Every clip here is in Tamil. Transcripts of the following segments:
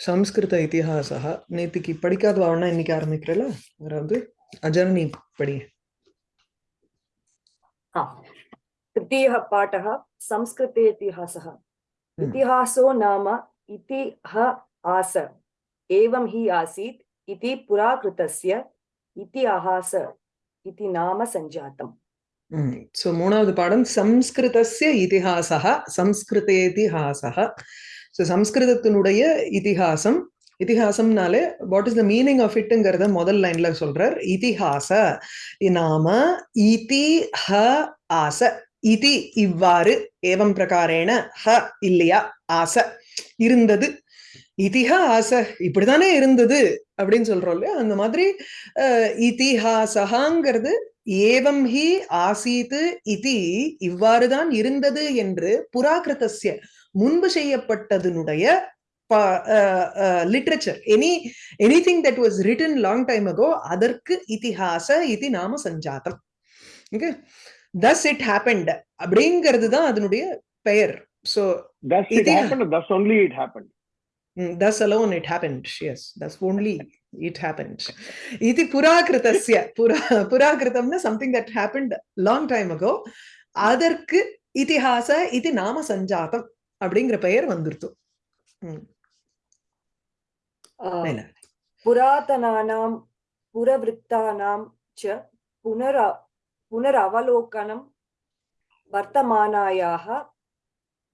ಸಂಸ್ಕೃತ ಇತಿಹಾಸ ನೇತಿಕಿ ಪಡಿಕಾದ ವರ್ಣ ಎನ್ನಿಕೆ ಆರಂಭಿಕ್ರಲ್ಲ ಅದ್ರದ್ದು ಅಜರ್ನಿ ಪಡಿ तृतीयः पाठः संस्कृते इतिहासः इतिहासो नाम इति ह आस एवं हि आसीत् इति पुराकृतस्य इतिहास इति नाम सञ्जातम् सो मूणावद् पाठं संस्कृतस्य इतिहासः संस्कृतेतिहासः ஸோ சம்ஸ்கிருதத்தினுடைய இதிகாசம் இதிகாசம்னாலே what is the meaning of இட்டுங்கிறத முதல் லைன்ல சொல்றார். இதிகாச நாம இதி ஹ ஆச. இதி இவ்வாறு ஏவம் பிரகாரேன ஹ இல்லையா ஆச இருந்தது. இதிஹ ஆச இப்படிதானே இருந்தது அப்படின்னு சொல்றோம் இல்லையா? அந்த மாதிரி இதிஹாசகாங்கிறது ஏவம் ஹி ஆசீத்து இதி இவ்வாறுதான் இருந்தது என்று புராகிருதஸ்ய முன்பு செய்யப்பட்டதனுடைய literature any anything that was written long time ago அதற்கு இதிஹாச இது நாம சஞ்சாத்தம் ஓகே தஸ் இட் ஹேப்பன்ட் அப்படிங்கிறது தான் அதனுடைய பெயர் so thus only it happened. thus alone it happened yes thus only it happened iti purakritasya pura purakritamna something that happened long time ago அதற்கு இதிஹாச இது நாம சஞ்சாத்தம் அப்படிங்கிற பெயர் வந்துருத்தோம் புராதனானாம் புரவிருத்தானாம் ச புனர் புனரவலோகனம் வர்த்தமானாயாக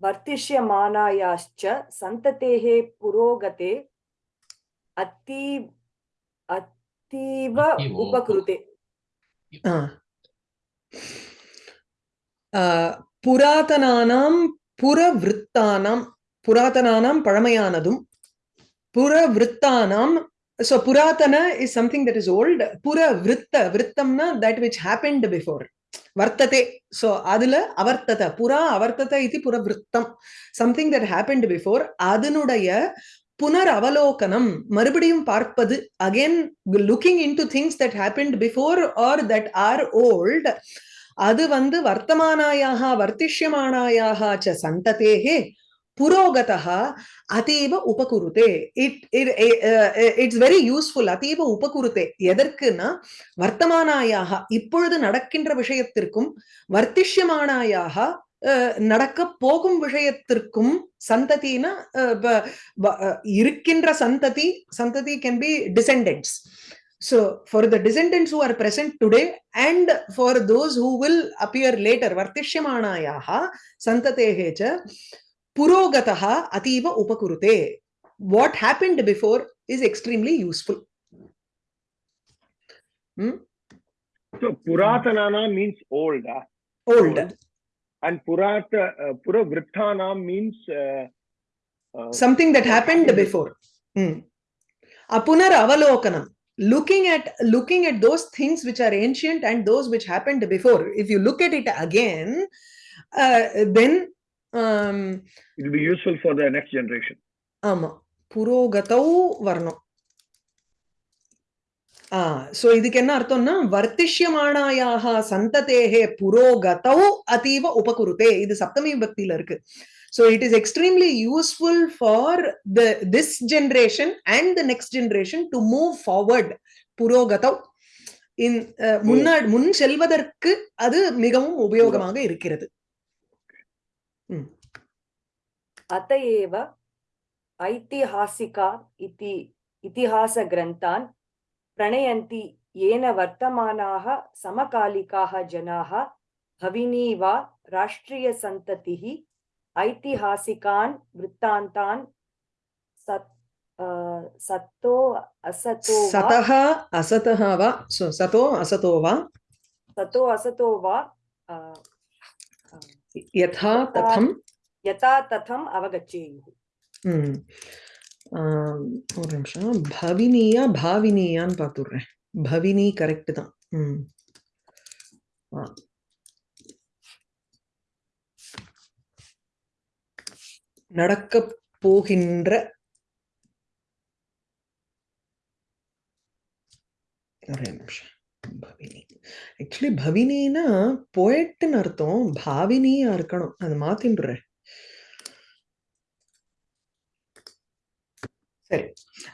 வர்த்திஷ்யமானாயாச்ச சந்ததேः புரோகதே அத்தீ அத்தீவ உபகிருதே. புராதனானாம் புறவிற்த்தானாம் புராதனானாம் பழமையானதும் புறவிற்த்தானாம் ஸோ புராதன is something that is old புற விற்த்த தட் விச் ஹேப்பன்டு பிஃபோர் வர்த்ததே ஸோ அதுல அவர்த்தத புறா அவர்த்தத இது புற சம்திங் தட் ஹேப்பன்டு பிஃபோர் அதனுடைய புனர் அவலோகனம் மறுபடியும் பார்ப்பது again looking into things that happened before or that are old அது வந்து வர்த்தமானாயாக வர்த்திஷ்யமானாயாக ச சந்ததேகே புரோகதா அதீவ உபகுருதே. இட் இட்ஸ் வெரி யூஸ்ஃபுல் அதீவ உபகுருதே. எதற்குன்னா வர்த்தமானாயாக இப்பொழுது நடக்கின்ற விஷயத்திற்கும் வர்த்திஷ்யமானாயாக uh, அஹ், நடக்க போகும் விஷயத்திற்கும் சந்ததினா uh, இருக்கின்ற சந்ததி சந்ததி can be descendants So, for the descendants who are present today and for those who will appear later, Vartishyamanayaha Santatehe cha Purogataha Ativa Upakurute. What happened before is extremely useful. Hmm? So Puratanana means old, ah, Old. and Purata uh, Puravrittana means uh, uh, Something that happened before. Hmm. Apunar Avalokanam. Looking at looking at those things which are ancient and those which happened before. If you look at it again, uh, then um, it will be useful for the next generation. ஆமா புரோகதௌ வரணும் ஆ சோ இதுக்கு என்ன அர்த்தம்னா வர்த்திஷ்யமானாயாக சந்ததேகே புரோகதௌ அதீவ உபகுருதே இது சப்தமி விபக்தியில இருக்கு so it is extremely useful for the this generation and the next generation to move forward புரோகதௌ in uh, முன்னாடி முன் செல்வதற்கு அது மிகவும் உபயோகமாக இருக்கிறது अत एव ऐतिहासिका इति इतिहासग्रन्थान् प्रणयन्ति येन वर्तमानाः समकालिकाः जनाः भविनी वा राष्ट्रियसन्ततिः ऐतिहासिकान् वृत्तान्तान् सत् अ, सतो असतो वा சதஹ அசதஹ வா so சதோ அசதோ வா सतो असतो वा अ, अ, யதா ததம் यथा तथम् अवगच्छेयुः ம். ஆம், ஒரு நிமிஷம் பவினியா பாவினியான்னு பார்த்துடுறேன் பவினி கரெக்ட் தான் ம். நடக்கப் போகின்ற ஒரே நிமிஷம். பவினி. ஆக்சுவலி பவினினா போயட்டுன்னு அர்த்தம். பாவினியா இருக்கணும். அது மாத்தின்றேன்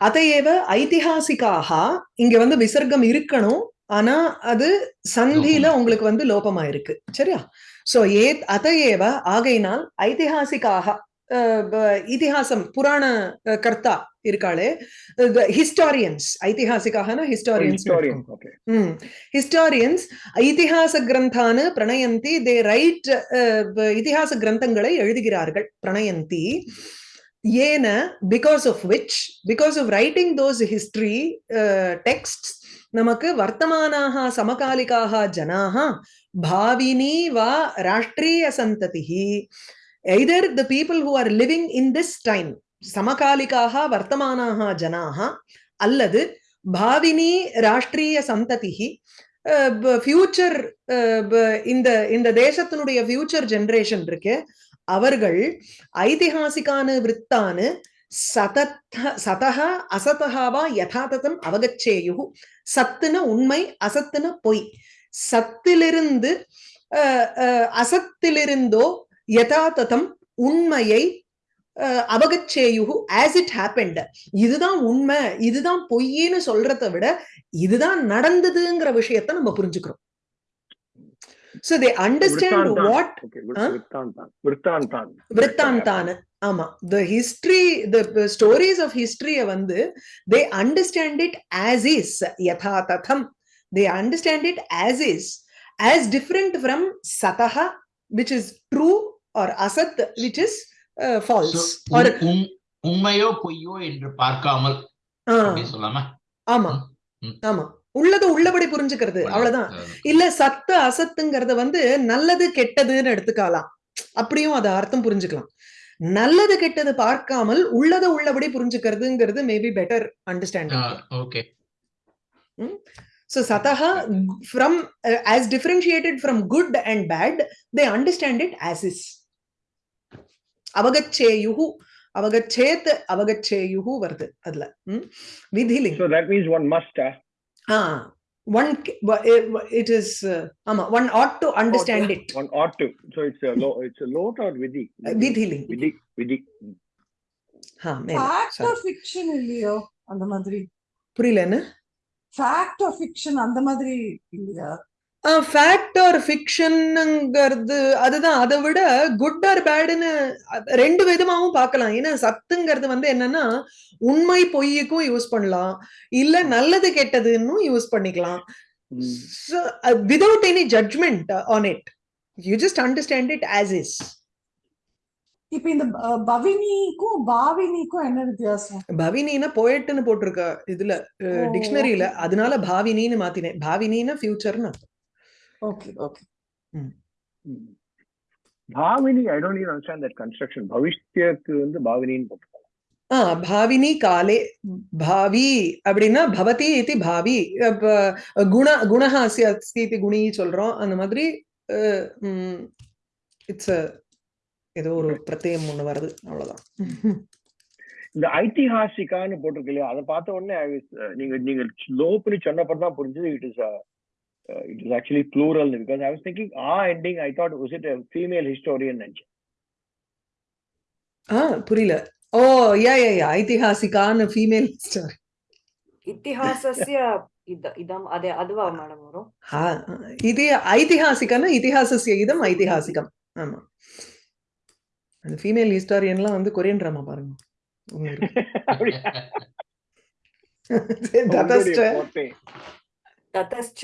அதையேவ ஐதிஹாசிக்காக இங்க வந்து விசர்க்கம் இருக்கணும். ஆனா அது சந்தியில. உங்களுக்கு வந்து லோபமா இருக்கு சரியா? சோ ஏ அதையேவ ஆகையினால் ப- இதிகாசம் புராண கர்த்தா இருக்காளே ஹிஸ்டாரியன்ஸ் ஐதிஹாசிக்காகனா ஹிஸ்டாரியன்ஸ். Hmm. Historians இதிகாச கிரந்தானு பிரணயந்தி தே ரைட் இதிகாச கிரந்தங்களை எழுதுகிறார்கள் பிரணயந்தி ஏன because of which because of writing those history text நமக்கு வர்த்தமானாக சமகாலிகாக ஜனாக பாவினி வா Rashtriya சந்ததிः either the people who are living in this time சமகாலிகாக வர்த்தமானாக ஜனாக அல்லது பாவினி ராஷ்டிரிய சந்ததிஹி ஃபியூச்சர் இந்த இந்த தேசத்தினுடைய ஃபியூச்சர் ஜெனரேஷன் இருக்கு அவர்கள் ஐதிஹாசிகானு விற்த்தானு சதத்த சதக அசதகாவா யதாததம் அவகச்சேயு சத்துன உண்மை அசத்துன பொய். சத்திலிருந்து அஹ், அசத்திலிருந்தோ யதாததம் உண்மையை அவகச்சேயுகு ஆஸ் இட் ஹேப்பன்ட் இதுதான் உண்மை இதுதான் பொய்ன்னு சொல்றதை விட இதுதான் நடந்ததுங்கிற விஷயத்தை நம்ம புரிஞ்சுக்கிறோம் சோ தே அண்டர்ஸ்டாண்ட். வாட்? விருத்தாந்தான். ஆமா the history the stories of ஹிஸ்டரிய வந்து they understand it as is யதா ததம் they understand it as is as different from சதஹ which is true or Asad which is false So, or உண்- உண்- உண்மையோ பொய்யோ என்று பார்க்காமல் சொல்லாமா ஆமா. ஆமா. உள்ளது உள்ளபடி புரிஞ்சுக்கிறது. அவ்வளவுதான். இல்ல சத்து அசத்துங்கிறத வந்து நல்லது கெட்டதுன்னு எடுத்துக்கலாம். அப்படியும் அத அர்த்தம் புரிஞ்சுக்கலாம். நல்லது கெட்டது பார்க்காமல் உள்ளத உள்ளபடி புரிஞ்சுக்கிறதுங்கிறது maybe better understanding okay so sataha from uh, as differentiated from good and bad they understand it as is. Avagacheyuhu avagachet avagacheyuhu வருது அதுல ம்? விதிலிங் So that means one must. Uh, ah one eh, it is uh, ஆமா one ought to understand yeah. it one ought to. So it's a lo, it's a lot or vidhi. விதிலிங் Vidhi. Vidhi. ஆ மேல ஃபேக்ட் sorry. ஆர் ஃபிக்ஷன் இல்லையோ அந்த மாதிரி புரியலன்னு ஃபேக்ட் ஆர் ஃபிக்ஷன் அந்த மாதிரி இல்லையா ஃபேக்ட் ஆர் ஃபிக்ஷனுங்கிறது அதுதான். அதை விட குட் ஆர் பேடுன்னு ரெண்டு விதமாவும் பார்க்கலாம். ஏன்னா சத்துங்கிறது வந்து என்னன்னா உண்மை பொய்யுக்கும் யூஸ் பண்ணலாம். இல்ல நல்லது கெட்டதுன்னு யூஸ் பண்ணிக்கலாம். Without any judgement on it you just understand it as is இப்ப இந்த பவினிக்கும் பாவினிக்கும் என்ன வித்தியாசம்? பவினின்னா போயட்னு போட்டிருக்க இதுல டிக்ஷனரியில. அதனால பாவினின்னு மாத்தினேன். பாவினின்னா ஃபியூச்சர்னு okay okay Mm. Bhavini, I don't even understand that construction. பவிஷ்யத்துக்கு வந்து பாவினின்னு போட்டிருக்காங்க. ஆ பாவினி காலே பாவி அப்படின்னா பவதி இது பாவி குண குணஹாசி அஸ்தி இது குணி சொல்றோம் அந்த மாதிரி இட்ஸ் ஏதோ ஒரு பிரத்யம் ஒண்ணு வருது அவ்வளவுதான் இந்த ஐதிஹாசிகான்னு போட்டிருக்கு இல்லையா அதை பார்த்த உடனே நீங்க நீங்க லோப்னு சொன்னப்பறம் தான் புரிஞ்சது it is It is actually plural because I was thinking ah ending I thought was it female historian நினைச்சேன் ஆ புரியல ஓ யா யா யா ஐதிஹாசிகான்னு ஃபீமேல் ஸ்டார் ಇತಿಹಾಸಸ್ಯ ಇದ ಇದಂ ಅದೇ ಅದುವಾ ಮೇಡಮ್ ಅವರು இது ஐதிஹாசிகன்னா இதிஹாசஸ்ய இதம் ஐதிஹாசிகம் ஆமா அந்த ஃபீமேல் ஹிஸ்டாரியன்லாம் வந்து கொரியன் ட்ராமா பாருங்க ஒண்ணு இருக்கு. ததஸ்ட ತತಶ್ಚ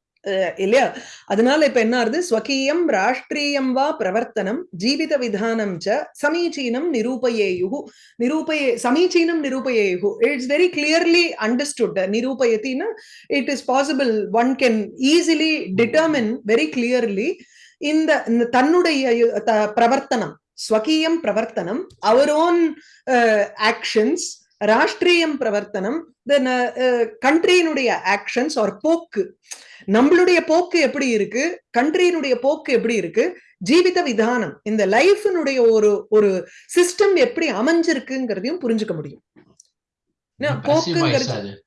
இல்லையா? அதனால இப்ப என்ன ஆறுது? ஸ்வகீயம் ராஷ்டிரியம் வா பிரவர்த்தனம் ஜீவித விதானம் ச சமீச்சீனம் நிரூபயேயு நிரூபயே சமீச்சீனம் நிரூபயேயு it's very clearly understood நிரூபயத்தின்னா it is possible one can easily determine very clearly இந்த தன்னுடைய பிரவர்த்தனம். ஸ்வகீயம் பிரவர்த்தனம் அவர் ஓன் ஆக்ஷன்ஸ் ராஷ்டிரியம் பிரவர்த்தனம் தென் கண்ட்ரியினுடைய ஆக்ஷன்ஸ் ஆர் போக்கு. நம்மளுடைய போக்கு எப்படி இருக்கு? கண்ட்ரியினுடைய போக்கு எப்படி இருக்கு? ஜீவித விதானம் இந்த லைஃபினுடைய ஒரு ஒரு சிஸ்டம் எப்படி அமைஞ்சிருக்குங்கிறதையும் புரிஞ்சுக்க முடியும். போக்குங்கிறது.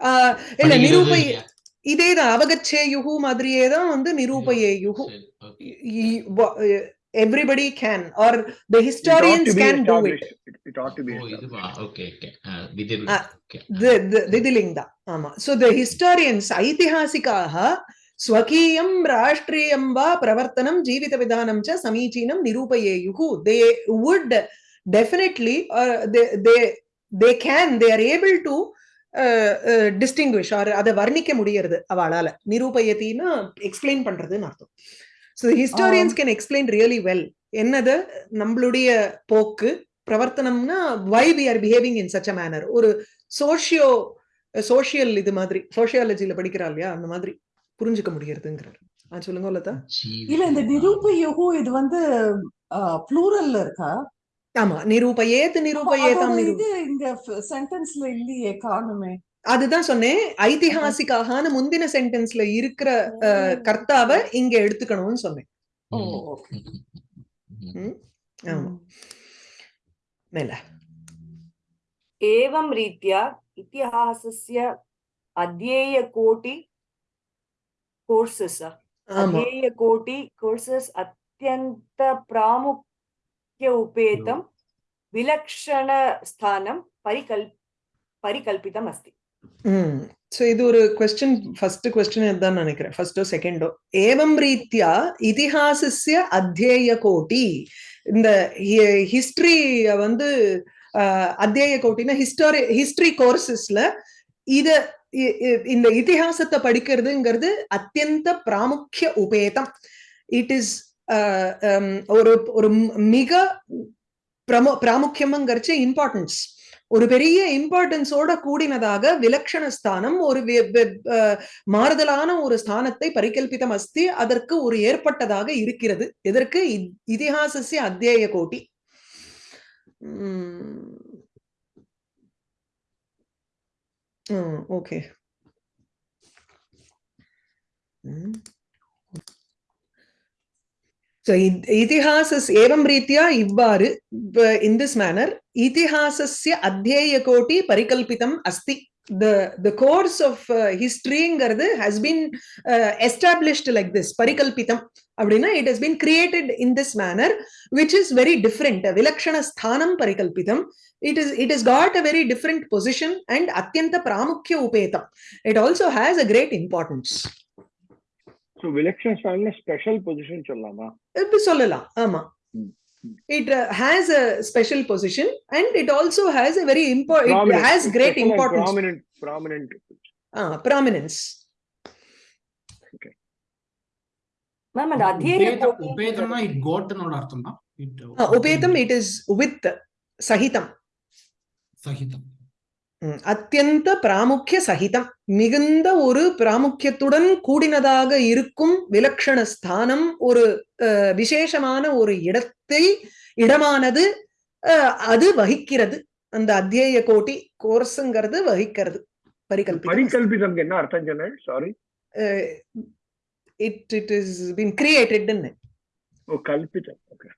ஆஹ் இல்ல நிரூபை? இதேதான் அவகச்சே யுகு மாதிரியே தான் வந்து நிரூபயே யுகு It ought to historians be can do it established. It- it ought to be. இதுவா? Okay, okay. ஆ, Okay. திதிலிங் தான் ஆமா சோ த ஹிஸ்டாரியன்ஸ் ஐதிஹாசிகாக ஸ்வகீயம் ராஷ்டிரியம் வா பிரவர்த்தனம் ஜீவித விதானம் ச சமீச்சீனம் நிரூபயேயுகு they would definitely they they can they are able to distinguish or அதை வர்ணிக்க முடியறது அவளால நிரூபயத்தின்னா எக்ஸ்பிளைன் பண்றதுன்னு அர்த்தம் so historians can explain really well என்னது? நம்மளுடைய போக்கு பிரவர்த்தனம்னா why we are behaving in such a manner ஒரு சோஷியோ சோஷியல் இது மாதிரி சோஷியாலஜில படிக்கிறா இல்லையா? அந்த மாதிரி புரிஞ்சுக்க முடியறதுங்கிறார். சொல்லுங்க லதா. இல்ல இந்த ஜீவிதா. நிரூப யுகு இது வந்து ப்ளூரல்ல இருக்கா? ஆமா நிரூபயேத் அப்ப நிரூபயேதாம் அதோட நிரூ இது இங்க சென்டென்ஸ்ல இல்லையே காணுமே. அதுதான் சொன்னேன் ஐதிஹாசிக்கான முந்தின சென்டென்ஸ்ல இருக்கிற அஹ், கர்த்தாவை இங்க எடுத்துக்கணும்னு சொன்னேன் ஓ ம், ஓகே ம், ம், ம். ம்? ஆமா மேல एवं रीत्या इतिहासस्य अध्येयकोटि कोर्सस् ஆமா अध्येयकोटि कोर्सस् अत्यन्त प्रामुख्य उपेतं विलक्षणस्थानं परिकल् परिकल्पितम् अस्ति ம் Hmm. ஸோ இது ஒரு கொஸ்டின் ஃபர்ஸ்ட் கொஸ்டின் இதுதான் நினைக்கிறேன். ஃபர்ஸ்டோ செகண்டோ ஏவம் ரீத்யா இதிஹாசஸ்ய அத்தியேய கோட்டி இந்த ஹிஸ்டரி வந்து அத்தியேய கோட்டினா ஹிஸ்டாரி ஹிஸ்டரி கோர்சஸ்ல இத இந்த இதிகாசத்தை படிக்கிறதுங்கிறது அத்தியந்த பிராமுக்கிய உபேதம். இட் இஸ் um, ஒரு ஒரு மிக பிரமு பிராமுக்கியம்ங்கிறச்சு இம்பார்ட்டன்ஸ் ஒரு பெரிய இம்பார்ட்டன்ஸோட கூடினதாக விலக்ஷண ஸ்தானம் ஒரு அஹ் மாறுதலான ஒரு ஸ்தானத்தை பரிகல்பிதம் அஸ்தி அதற்கு ஒரு ஏற்பட்டதாக இருக்கிறது. எதற்கு? இ- இதிகாசஸ்ய அத்தியய கோட்டி. ஓகே. So, இத்- இதிஹாசஸ் ஏவம் ரீத்யா இவ்வாறு இன் திஸ் மேனர் இதிஹாசஸ்ய அத்தியேய கோட்டி பரிகல்பிதம் அஸ்தி the the course of uh, historyங்கிறது has been uh, established like this பரிகல்பிதம் அப்படின்னா it has been created in this manner which is very different விலக்ஷண ஸ்தானம் பரிகல்பிதம் it is it has got a very different position and அத்தியந்த பிராமுக்கிய உபேதம் it also has a great importance So, விலக்ஷன் ஸ்தான்ல special position சொல்லலாமா இப்படி சொல்லலாம் ஆமா ம், ம். it uh, has a special position and it also has a very important it has great importance prominent prominent ah, prominence ma'am அந்த அத்தியேய உபேதம் கோட்டி உபேதம்னா இட் கோட்னோட அர்த்தம் தான் it ah, upetam it is with sahitam சகிதம் ம், அத்தியந்த பிராமுக்கிய சகிதம். மிகுந்த ஒரு பிராமுக்கியத்துடன் கூடினதாக இருக்கும் விலக்ஷண ஸ்தானம் ஒரு விசேஷமான ஒரு இடத்தை இடமானது அது வகிக்கிறது. அந்த அத்தியய கோட்டி கோர்ஸுங்கிறது வகிக்கிறது. பரிகல்பிதம். பரிகல்பிதம் என்ன அர்த்தம் சொன்னேன் sorry it it is been கிரியேட்டட்னு ஓ கல்பிதம். ஓகே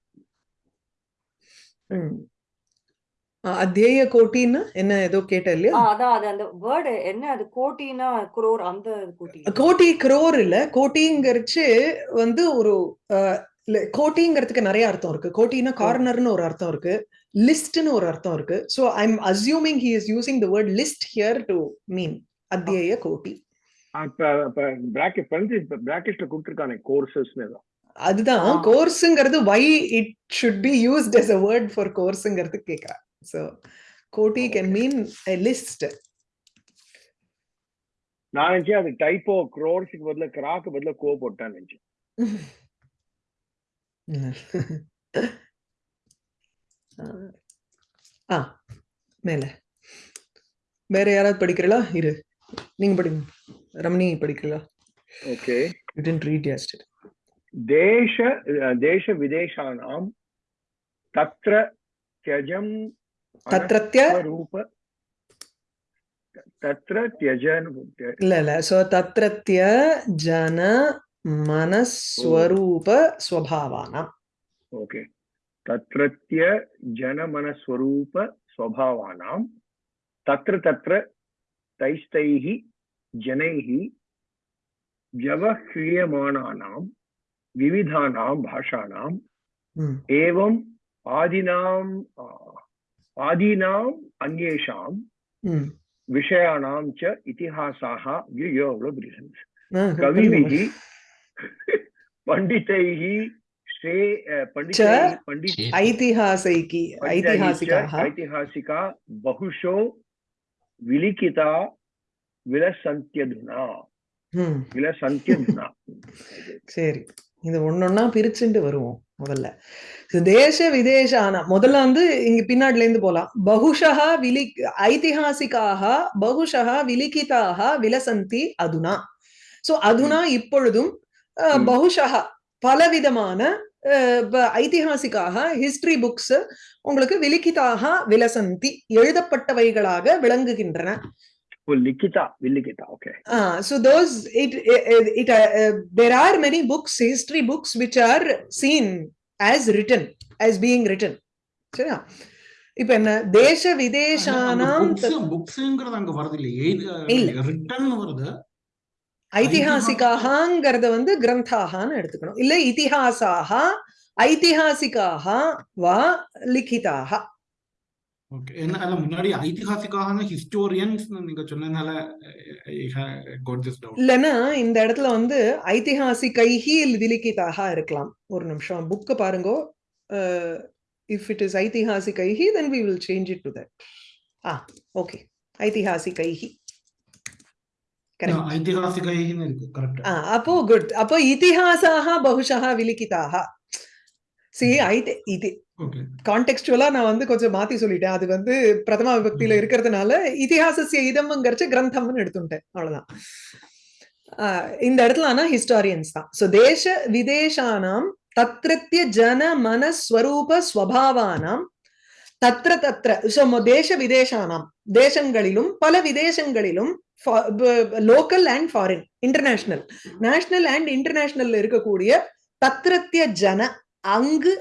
அத்தியய கோட்டின்னா என்ன ஏதோ கேட்ட இல்லையா ஆ, அதான் அது அந்த வேர்டு என்ன அது? கோட்டினா குரோர் அந்த கோட்டி. கோட்டி குரோர் இல்ல கோட்டிங்கிறச்சு வந்து ஒரு கோட்டிங்கிறதுக்கு நிறைய அர்த்தம் இருக்கு. கோட்டினா கார்னர்னு ஒரு அர்த்தம் இருக்கு லிஸ்ட்னு ஒரு அர்த்தம் இருக்கு. So I am assuming he is using the word list here to mean அத்தியய கோட்டி. அதுதான். கோர்ஸுங்கிறது why it should be used as a word for கோர்ஸுங்கிறது கேக்குறா சோ கோட்டி கேன் மீன் லிஸ்ட் நான் நினைச்சேன் அது டைப்போ க்ரோர்ஸுக்கு பதிலா கிராக்கு பதிலா கோ போட்டான்னு நினைச்சேன். ஆ மேல. வேற யாராவது படிக்கிறீங்களா இரு. நீங்க படிங்க. ரமணி படிக்கிறீங்களா okay you tend read yesterday. தேச தேச விதேசானாம் தத்ர தியஜம் तत्रत्य रूप तत्र त्यजन ल सो तत्रत्य जन मनस्वरूप स्वभावानाम् ओके तत्रत्य जनमनस्वरूप स्वभावानां तत्र तत्र तैस्तैः जनैः व्यवह्रियमाणानां विविधानां आदिनां ஆதீனாம் அந்நேஷாம் விஷயானாம் ச இத்திஹாசாக ஐயோ அவ்வளோ பிரிசன்ஸ் கவிவிதி பண்டிதைஹி ஸ்ரே பண்டிதை பண்டித ஐதிஹாசைகி ஐதிஹாசிகாக ஐதிஹாசிகா பகுஷோ விலிகிதா விலசந்தியதுனா. விலசந்தியதுனா. சரி இது ஒன்னொன்னா பிரிச்சுண்டு வருவோம். முதல்ல. தேச விதேசான முதல்ல வந்து இங்க பின்னாடில இருந்து போலாம். பகுஷா விலி ஐதிஹாசிகாக பகுஷா விலிகிதாக விலசந்தி அதுனா. சோ அதுனா இப்பொழுதும். பகுஷா பலவிதமான அஹ், ப- ஐதிஹாசிகாக ஹிஸ்டரி புக்ஸ் உங்களுக்கு விலிகிதாக விலசந்தி எழுதப்பட்டவைகளாக விளங்குகின்றன. well, Likita, Villikita, okay. Uh, so those, it, it, it uh, uh, there are many books, history books, which are seen as written, as being written. சரியா இப்ப என்ன தேச விதேசானாம் புக்ஸ்ங்கிறது அங்க வருது இல்லையே ரிட்டன் வருது ஐதிஹாசிகாகங்கிறத வந்து கிரந்தாகான்னு எடுத்துக்கணும் இல்ல இதிஹாசாக ஐதிஹாசிகாக வா லிఖிதாக ஓகே. என்ன அல்ல முன்னாடி ஐதிஹாசிக்காக ஹிஸ்டோரியன்ஸ் நீங்க சொன்னதுனால இல்லைன்னா இந்த இடத்துல வந்து ஐதிஹாசிகைஹி விலிகிதாக இருக்கலாம். ஒரு நிமிஷம் புக்கு பாருங்க. If it is ஐதிஹாசிகைஹி then we will change it to that ah okay ஐதிஹாசிகைஹி correct ஐதிஹாசிகைன்னு இருக்கு கரெக்ட் அப்போ குட் அப்போ இதிஹாசாக பகுஷா விலிகிதாக. சி ஐதி இது ஓகே கான்டெக்ஸ்டுவலா நான் வந்து கொஞ்சம் மாத்தி சொல்லிட்டேன். அது வந்து பிரதமா விபக்தியில. இருக்கிறதுனால இதிஹாசசிய இதம்ங்கிறச்ச கிரந்தம்னு எடுத்துட்டேன். அவ்வளவுதான். இந்த இடத்துல ஆனா ஹிஸ்டாரியன்ஸ் தான். சோ தேச விதேசானாம் தத்ரத்ய ஜன மனஸ்வரூப ஸ்வபாவானாம் தத்ர தத்ர சோ தேச விதேசானாம். தேசங்களிலும் பல விதேசங்களிலும் local and foreign international national and international இருக்கக்கூடிய தத்ரத்ய ஜன அங்கு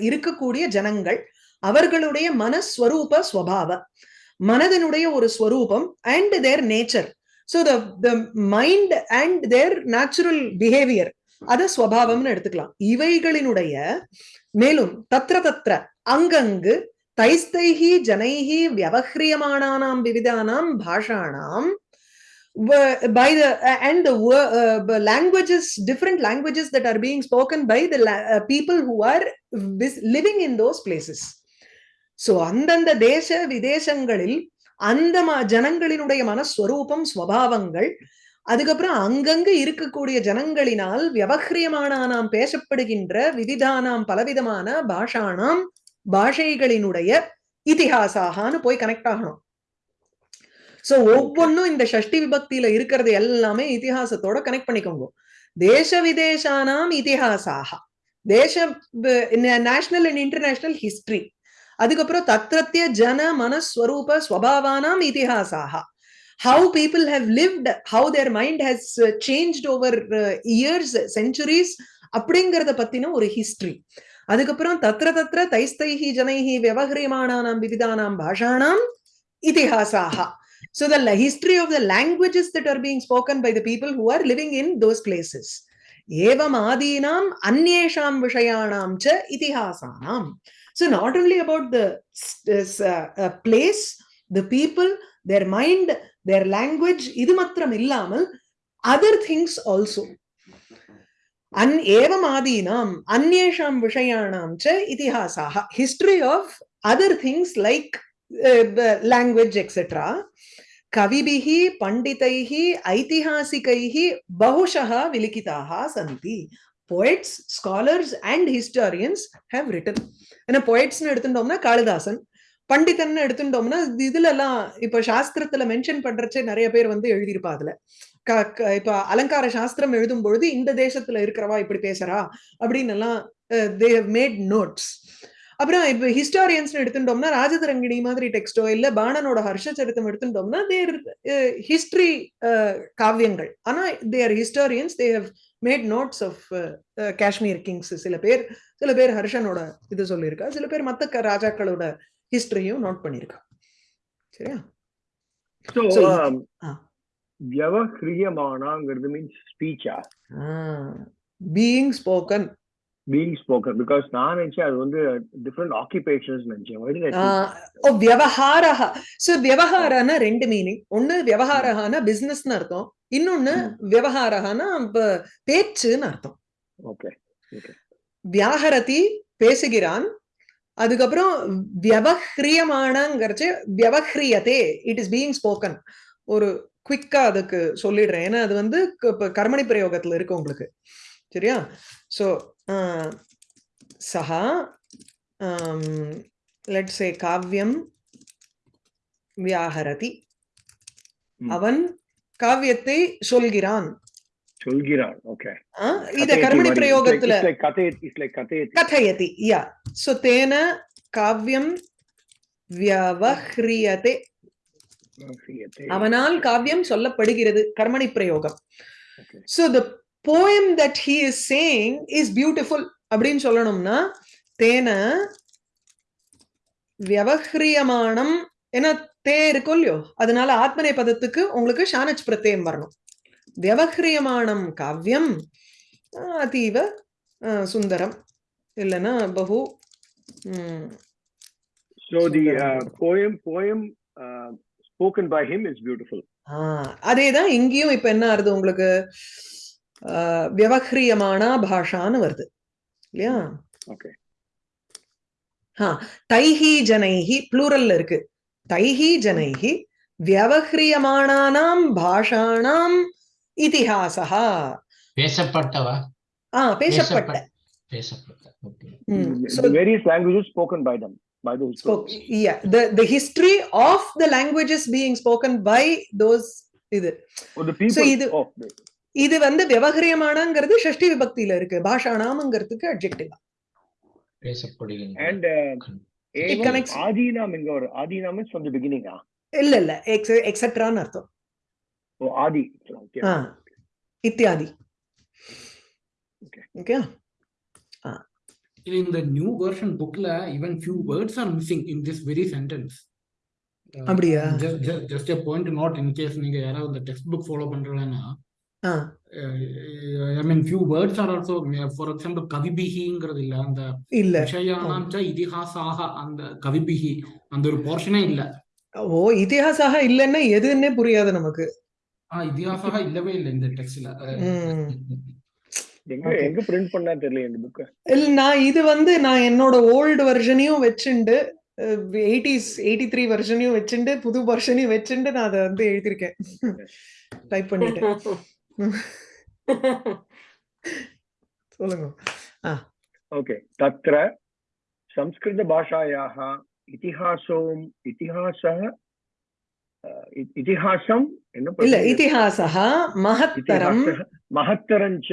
இருக்கக்கூடிய ஜனங்கள் அவர்களுடைய மனஸ்வரூப ஸ்வபாவ மனதனுடைய ஒரு ஸ்வரூபம் and their nature so the mind and their natural behaviour அத ஸ்வபாவம்னு எடுத்துக்கலாம். இவைகளினுடைய மேலும் தத்ர தத்ர அங்கங்கு தைஸ்தைஹி ஜனைஹி வியவஹ்ரியமானாம் விவிதானாம் பாஷாணாம் by the uh, and the uh, the languages different languages that are being spoken by the uh, people who are living in those places. So அந்தந்த தேச விதேசங்களில் அந்த ம- ஜனங்களினுடைய மனஸ்வரூபம் ஸ்வபாவங்கள் அதுக்கப்புறம் அங்கங்கு இருக்கக்கூடிய ஜனங்களினால் வியவஹ்ரியமானானாம் பேசப்படுகின்ற விவிதானாம் பலவிதமான பாஷானாம் பாஷைகளினுடைய இதிஹாசாகான்னு போய் கனெக்ட் ஆகணும். சோ ஒவ்வொன்னும் இந்த ஷஷ்டி விபக்தியில இருக்கிறது எல்லாமே இதிகாசத்தோட கனெக்ட் பண்ணிக்கோங்க. தேச விதேசானாம் இதிகாசாக தேச நேஷனல் அண்ட் இன்டர்நேஷனல் ஹிஸ்டரி அதுக்கப்புறம் தத்ரத்ய ஜன மனஸ்வரூப ஸ்வபாவானாம் இதிகாசாக how people how lived how their mind has changed over years centuries அப்படிங்கிறத பத்தின ஒரு ஹிஸ்டரி அதுக்கப்புறம் தத்திர தத்திர தைஸ்தைஹி ஜனைஹி விவகரியமானானாம் விவிதானாம் பாஷாணாம் இதிகாசாக So the la- history of the languages that are being spoken by the people who are living in those places. Evam adinam anyesham vishayanam cha itihasanam. So not only about the s- this, uh, uh, place, the people, their mind, their language, இது மாத்திரம் இல்லாமல் other things also. அன் ஏவம் ஆதீனாம் அந்நேஷாம் விஷயாணாம் ச இதிஹாசாக history of other things like language etcetera கவிபிः பண்டிதைः ஐதிஹாசிகைः बहुशः விலிகிதாः சந்தி poets scholars and historians have written ஏன்னா poetsனு எடுத்துட்டோம்னா காளிதாசன் பண்டிதன் எடுத்துட்டோம்னா இதுல எல்லாம் இப்ப சாஸ்திரத்துல மென்ஷன் பண்றச்சே நிறைய பேர் வந்து எழுதியிருப்பா அதுல க- க- இப்ப அலங்கார சாஸ்திரம் எழுதும் பொழுது இந்த தேசத்துல இருக்கிறவா இப்படி பேசுறா அப்படின்னு எல்லாம் தே மேட் நோட்ஸ் அப்புறம் இப்ப ஹிஸ்டாரியன்ஸ் எடுத்துட்டோம்னா ராஜதரங்கிணி மாதிரி டெக்ஸ்டோ இல்ல பாணனோட ஹர்ஷச்சரித்தம் எடுத்துட்டோம்னா தேர் ஹிஸ்டரி காவியங்கள். ஆனா their historians they have made notes of Kashmir kings சில பேர் சில பேர் ஹர்ஷனோட இது சொல்லியிருக்கா சில பேர் மத்த ராஜாக்களோட ஹிஸ்டரியும் நோட் பண்ணியிருக்கா. சரியா. வியவஹ்ரியமானாங்கிறது means ஸ்பீச்சா being spoken being spoken because நான் நினைச்சேன் அது வந்து டிஃப்ரெண்ட் ஆக்குபேஷன்ஸ் நினைச்சேன். வியவஹாரஹ சோ வியவஹாரன ரெண்டு மீனிங் ஒண்ணு வியவஹாரஹான பிசினஸ்னு அர்த்தம். இன்னொன்னு ப- பேச்சுன்னு அர்த்தம். Okay. வியாகரதி பேசுகிறான். அதுக்கப்புறம் வியவஹ்ரியமானங்கிறச்சு வியவஹ்ரியதே. இட் இஸ் பீயிங் ஸ்போக்கன் ஒரு குவிக்கா அதுக்கு சொல்லிடுறேன். ஏன்னா அது வந்து கர்மணி பிரயோகத்துல இருக்கு உங்களுக்கு. சரியா? சோ சஹா லெட்ஸ் சே காவ்யம் வியாகரதி ம். அவன் காவியத்தை சொல்கிறான் சொல்கிறான் ஓகே ஆ, இத கர்மணி பிரயோகத்துல கதை இட்ஸ் லைக் கதை कथयति या सो तेन काव्यं व्यवह्रियते அவனால் காவியம் சொல்லப்படுகிறது கர்மணி பிரயோகம் Okay. So the Poem that he is saying is beautiful அப்படின்னு சொல்லணும்னா தேன வியவஹ்ரியமானம். ஏன்னா தே இருக்கும் இல்லையோ அதனால ஆத்மனை பதத்துக்கு உங்களுக்கு ஷானச் பிரத்யம் வரணும். வியவஹ்ரியமானம் காவியம் அதீவ சுந்தரம். இல்லைன்னா பகு So the uh, poem poem uh, spoken by him is beautiful. அதேதான் இங்கேயும் இப்ப என்ன ஆறுது உங்களுக்கு? வியவஹ்ரியமானா பாஷான்னு வருது இல்லையா. தைஹி ஜனைஹி ப்ளூரல்ல இருக்கு தைஹி ஜனைஹி வியவஹ்ரியமானானாம் பாஷாணாம் இதிஹாசா பேசப்பட்டவா ஆ பேசப்பட்ட பேசப்பட்ட ஓகே ம். The So, various languages spoken by them, by those spoke, poets. yeah, the, the history of the languages being spoken by those இது Oh, the people. இது- oh, the- இது வந்து விவகரியமானங்கிறது ஷஷ்டி விபக்தியில இருக்கு uh, It Evam connects- Adinam இங்க ஒரு beginning. Ah, இல்ல இல்ல எக்ஸெட்ரான்னு அர்த்தம் oh Adi. Okay. ஆ இத்தியாதி. Okay in the new version bookல even few words are missing in this very sentence Uh, அப்படியா? ju- ju- just a point to note in case நீங்க யாராவது இந்த டெக்ஸ்ட் புக் ஃபாலோ பண்றீங்கன்னா I mean few words are also for example கவிபிகிங்கிறது இல்ல அந்த இல்ல. விஷயானாம் இதிஹாசாக அந்த கவிபிகி அந்த ஒரு போர்ஷனே இல்ல. ஓ இதிகாசாக இல்லைன்னா எதுன்னே புரியாது நமக்கு. ஆ இல்லவே இல்லை இந்த டெக்ஸ்ட்ல. எங்க. எங்க பிரிண்ட் பண்ணா தெரியல இந்த புக் இல்ல நான் இது வந்து நான் என்னோட ஓல்டு வெர்ஷனையும் வச்சுண்டு எயிட்டிஸ் எயிட்டி த்ரீ வெர்ஷனையும் வச்சுண்டு புது வெர்ஷனையும் வச்சுண்டு நான் அதை வந்து எழுதியிருக்கேன். டைப் பண்ணிட்டேன் சொல்லுங்க ओके तत्र संस्कृतभाषायाः इतिहासोम् इतिहासः अ, इ- इतिहासम् என்ன இல்ல பண்றீங்க? இதிகாசா மகத்தரம் इतिहासः महत्तरञ्च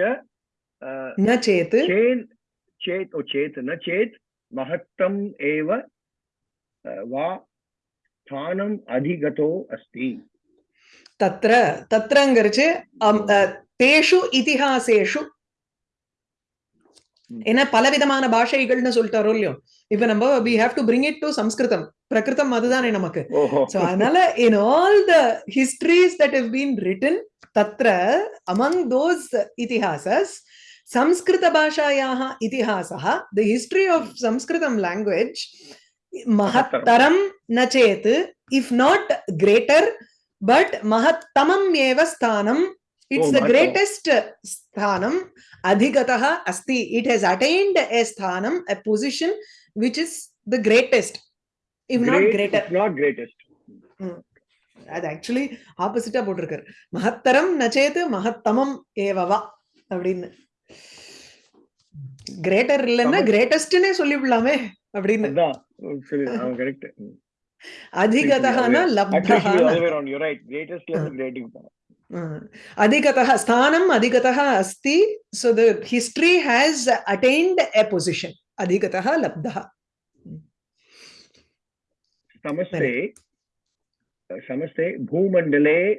अ, ந சேத்து चेत् चेत् ओ चेत् न चेत् महत्तम् एव अ, वा स्थानम् अधिगतो अस्ति தத்ர தத்ரங்கிறச்சு தேஷு இதிகாசேஷு. ஏன்னா பலவிதமான பாஷைகள்னு சொல்லிட்டாரோ இல்லையோ இப்ப நம்ம we have to bring it to சம்ஸ்கிருதம் பிரகிருதம் அதுதானே நமக்கு so அதனால in all the histories that have been written தத்ர among those itihasas Sanskrit பாஷாயாः இதிஹாசः the history of sanskritam language மகத்தரம் ந சேத் if not greater but மகத்தமம் ஏவ ஸ்தானம் Oh, greatest sthanam adhigatah asti it has attained a sthanam a position which is the greatest if not Great- greater it's not greatest அது ஆக்சுவலி ஆப்போசிட்டா போட்டிருக்காரு மகத்தரம் நச்சேது மகத்தமம் ஏவவா அப்படின்னு கிரேட்டர் இல்லைன்னா. கிரேட்டஸ்ட்னே சொல்லிவிடலாமே அப்படின்னு अधिगतः न अस्ति so the history has attained a position अधिगतः लब्धः समस्ते समस्ते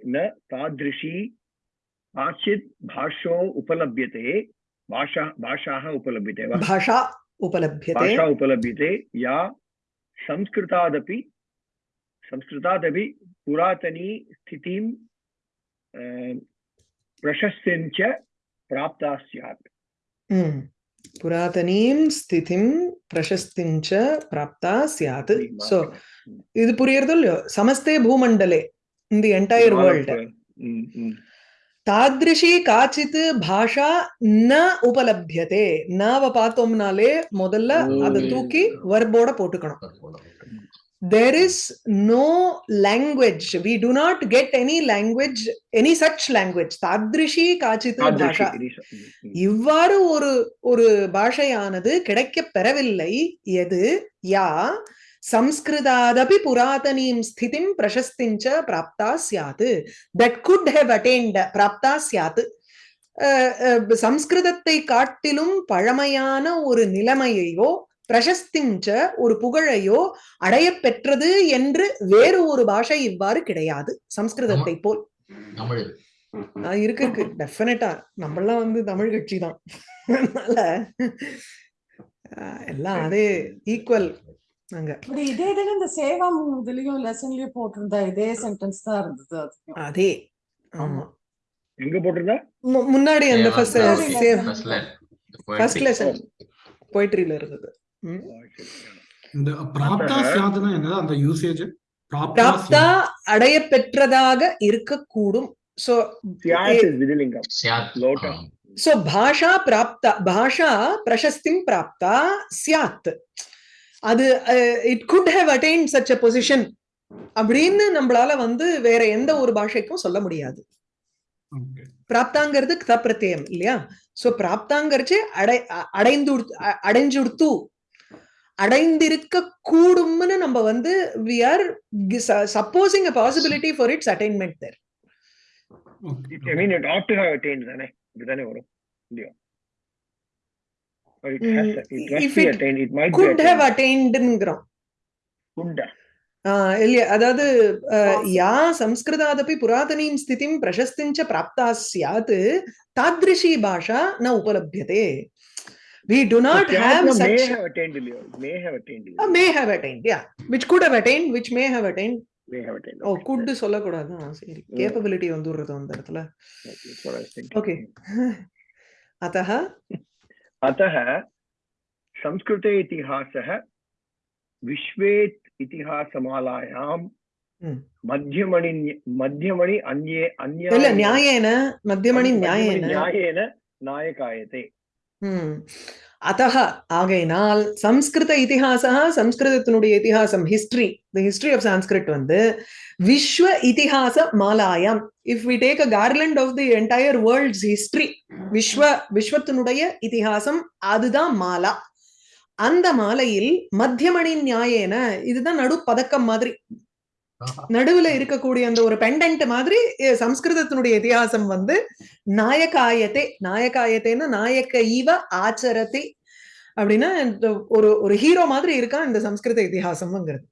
न तादृशी काचित् भाषो उपलभ्यते भाषा भाषाः भाषा उपलभ्यते भाषा उपलभ्यते या संस्कृतादपि संस्कृतादपि पुरातनी स्थितिं अ, प्रशस्तिं च प्राप्ता स्यात् ம். புராதனீம் ஸ்திதிம் பிரசஸ்திம் ச பிராப்தா சியாத் சோ இது புரியுறதோ இல்லையோ சமஸ்தே பூமண்டலே இந்த என்டையர் வேர்ல்ட் ம், ம். தாத்ரிஷி காச்சித் பாஷா ந உபலபியதே நாவ பார்த்தோம்னாலே முதல்ல அதை தூக்கி வர்போட போட்டுக்கணும் there is no language. We do not get any language any such language. தாத்ரிஷி காச்சித்து பாஷா இவ்வாறு ஒரு ஒரு பாஷையானது கிடைக்க பெறவில்லை. எது? யா. சம்ஸ்கிருதாதபி புராதனீம் ஸ்திதிம் பிரசஸ்திஞ்ச பிராப்தா சியாது தட் குட் ஹெவ் அட்டெயின்ட் பிராப்தா சியாது சம்ஸ்கிருதத்தை காட்டிலும் பழமையான ஒரு நிலைமையையோ பிரசஸ்திஞ்ச ஒரு புகழையோ அடையப் பெற்றது என்று வேறு ஒரு பாஷை இவ்வாறு கிடையாது. சம்ஸ்கிருதத்தை போல். இருக்கு இருக்கு. டெஃபினட்டா நம்மளாம் வந்து தமிழ் கட்சி தான். அதனால எல்லாம் அதே ஈக்குவல் இப்படி இதே இதுல இந்த சேவம் இதுலயும் லெசன்லயும் போட்டிருந்தா இதே சென்டென்ஸ் தான் இருந்தது. அதே. ஆமா. எங்க போட்டிருந்தா? மு- முன்னாடி அந்த ஃபர்ஸ்ட் சேவ் ஃபர்ஸ்ட் poetry. லெசன் போயிட்ரியில இருந்தது. இந்த பிராப்தா சாதனா என்னது? அந்த யூசேஜ் பிராப்தா அடைய பெற்றதாக இருக்கக்கூடும். சோ சோ பாஷா பிராப்தா பாஷா பிரசஸ்திம் பிராப்தா சியாத். அது it could have attain such a position அப்படின்னு நம்மளால வந்து வேற எந்த ஒரு பாஷைக்கும் சொல்ல முடியாது. பிராப்தாங்கிறது கதப்பிரத்தியம் இல்லையா? சோ பிராப்தாங்கிறச்சு அடை அடைந்து அடைஞ்சுடுத்து அடைந்திருக்க கூடும்னு நம்ம வந்து we are supposing a possibility for its attainment there Okay. I mean, it ought to have attained தானே இப்படிதானே வரும். இல்லையா? Mm, ஹேவ் அதாவது. யா சம்ஸ்கிருதாதபி புராதனீம் ஸ்திதிம் பிரசஸ்திஞ்ச பிராப்தா சியாத் தாத்ரிஷி பாஷா ந உபலபியதே. we do not So, have Syatna may such have attained இல்லையோ may have attained uh, இல்லையோ may have attained yeah which could have attained which may have attained may have attained oh okay. Good சொல்லக்கூடாது ஆ, சரி கேப்பபிலிட்டி வந்துடுறது அந்த இடத்துல Okay, that's what I was thinking. Okay அத்தः अतः संस्कृते इतिहासः विश्वे इतिहासमालायां Hmm. मध्यमणि मध्यमणि अन्ये अन्य இல்ல நியாயேன மத்தியமணி நியாயேன न्यायेन नायकायते ம். ஆகையினால் சம்ஸ்கிருத இதிகாசா சம்ஸ்கிருதத்தினுடைய இதிகாசம் history the history of Sanskrit வந்து விஸ்வ இதிகாச மாலாயம். If we take a garland of the entire world's history விஸ்வ விஸ்வத்தினுடைய இதிகாசம் அதுதான் மாலா. அந்த மாலையில் மத்தியமணி நியாயேன இதுதான் நடு பதக்கம் மாதிரி. நடுவுல இருக்கக்கூடிய அந்த ஒரு பெண்டன்ட் மாதிரி சம்ஸ்கிருதத்தினுடைய இதிகாசம் வந்து நாயகாயத்தே நாயகாயத்தேன்னா நாயக்க ஈவ ஆச்சரத்தை அப்படின்னா ஒரு ஒரு ஹீரோ மாதிரி இருக்கான் இந்த சம்ஸ்கிருத இதிகாசம்ங்கிறது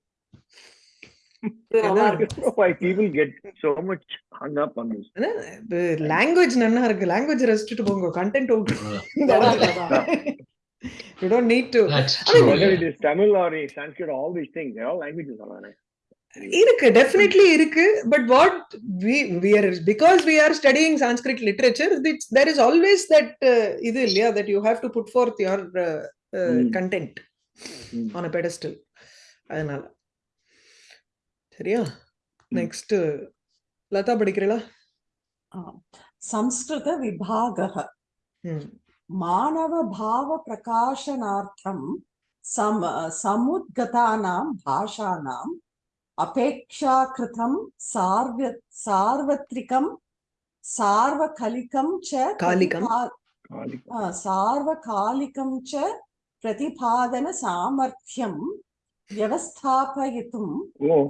இது நல்லா அதான். I இருக்கு don't know why people get so much hung up on this. Language நல்லா இருக்கு லாங்குவேஜ் ரசிச்சுட்டு போங்க content you don't need to That's I mean, true. Whether it is Tamil or Sanskrit, all these things, they're all languages. Alana. இருக்கு டெஃபினெட்லி இருக்கு but what we we are because we are studying Sanskrit literature there is always that இது இல்லையா that you have to put forth your Mm. Content Mm. On a pedestal அதனால சரியா நெக்ஸ்ட் லதா படிக்கிறீங்களா संस्कृत विभागः ம் मानवभावप्रकाशनार्थं सम समुद्गतानां भाषाणाम् अपेक्षाकृतं सार्व सार्वत्रिकं सार्वकलिकं च कालिकं। प्रतिपा- Kali- आ, सार्वकालिकं च प्रतिपादनसामर्थ्यं व्यवस्थापयितुं Oh,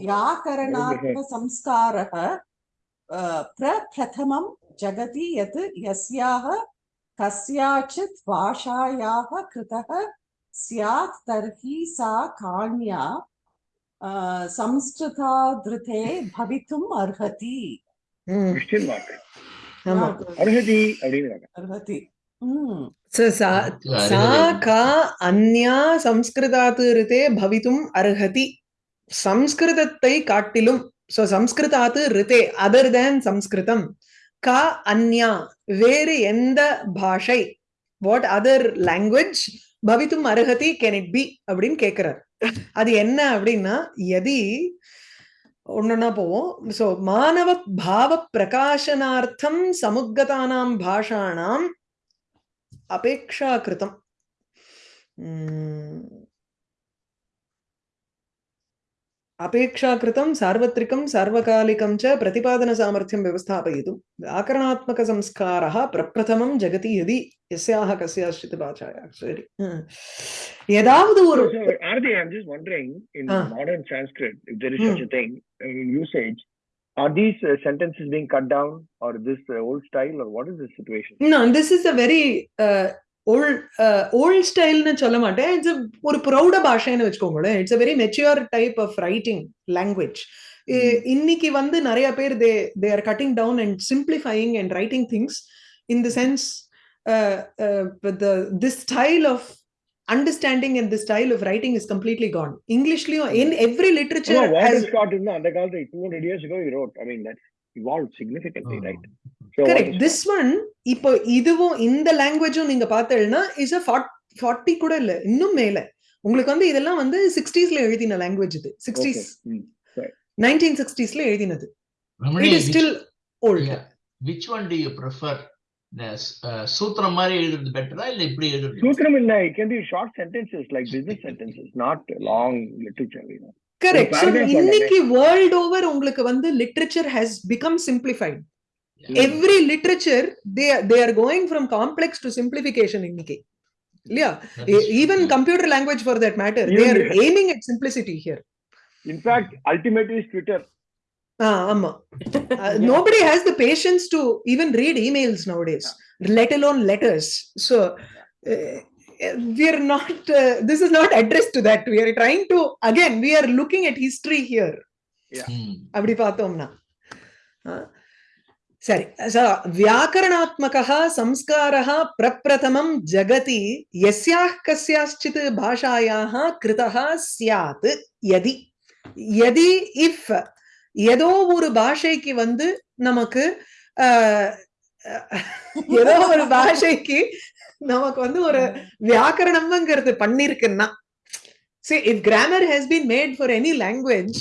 व्याकरणात्मसंस्कारः अ, प्रप्रथमं जगति यत् यस्याः कस्याचित् भाषायाः कृतः स्यात् तर्हि सा काण्या சம்ஸ்கிருதா திருதே பவித்தும் அர்ஹதி. அர்ஹதி அர்ஹதி. सा का अन्या संस्कृतात् ऋते भवितुम् अर्हति சம்ஸ்கிருதத்தை காட்டிலும் ஸோ சம்ஸ்கிருதாத்து ரித்தே அதர் தேன் சம்ஸ்கிருதம். கா அந்யா வேறு எந்த பாஷை? வாட் அதர் லாங்குவேஜ் பவித்தும் அருகதி கேன் இட் பி அப்படின்னு கேட்கிறார் அது என்ன அப்படின்னா எதி ஒண்ணுன்னா போவோம். சோ மாணவ பாவ பிரகாசனார்த்தம் சமுகதானாம் பாஷாணாம் அபேக்ஷாகிருதம் உம், अपेक्षाकृतं सार्वत्रिकं सार्वकालिकं च प्रतिपादनसामर्थ्यं व्यवस्थापयितुं व्याकरणात्मकसंस्कारः प्रप्रथमं जगति यदि यस्याः कस्याश्चित् भाषायाः சரி ம். ஏதாவது ஒரு So, so, Arati, I'm just wondering, in Ah. modern Sanskrit, if there is Hmm. such a thing uh, in usage, are these uh, sentences being cut down, or this uh, old style, or what is the situation? No, this is a very uh, old uh, old ஸ்டைல்னு சொல்ல மாட்டேன். இட்ஸ் ஒரு ப்ரௌட பாஷைன்னு வச்சுக்கோங்களேன். It's a very mature type of writing language. இ- இன்னைக்கு வந்து நிறைய பேர் they they are cutting down and simplifying and writing things in the sense this style of understanding and the style of writing is completely gone இங்கிலீஷ்லயும் in every in the Andakalte, 200 years ago, he wrote. I mean, that's evolved significantly, right? Correct this one இப்போ இதுவும் இந்த லாங்குவேஜும் நீங்க பார்த்தேன்னா இஸ் அ ஃபார்ட்டி கூட இல்ல இன்னும் மேல. உங்களுக்கு வந்து இதெல்லாம் வந்து சிக்ஸ்டீஸ்ல எழுதின லாங்குவேஜ் இது. சிக்ஸ்டீஸ். நைன்டீன் சிக்ஸ்டீஸ்ல எழுதினது. It is still old which one do you prefer சூத்திரம் மாதிரி எழுதுறது பெட்டரா இல்ல இப்படி எழுதுறது it can be short sentences, like business sentences, not long literature, you know. கரெக்ட் இன்னைக்கு வேர்ல்ட் ஓவர் உங்களுக்கு வந்து literature has become simplified yeah. every literature they they are going from complex to simplification innike yeah even true. computer language for that matter even they are aiming at simplicity here in fact ultimately is twitter Ah, amma. Uh, nobody has the patience to even read emails nowadays, yeah. let alone letters. So uh, we are not, uh, this is not addressed to that. We are trying to, again, we are looking at history here. Yeah. Hmm. சரி வியாக்கரணாத்மகா சம்ஸ்காரா பிரப்பிரதமம் ஜகதி எஸ்யாஹ் கஸ்யாச்சித் பாஷாயாः கிருதா சியாத் யதி. யதி இஃப் ஏதோ ஒரு பாஷைக்கு வந்து நமக்கு ஏதோ ஒரு பாஷைக்கு நமக்கு வந்து ஒரு வியாக்கரணம்ங்கிறது பண்ணிருக்குன்னா. See if grammar has been made for any language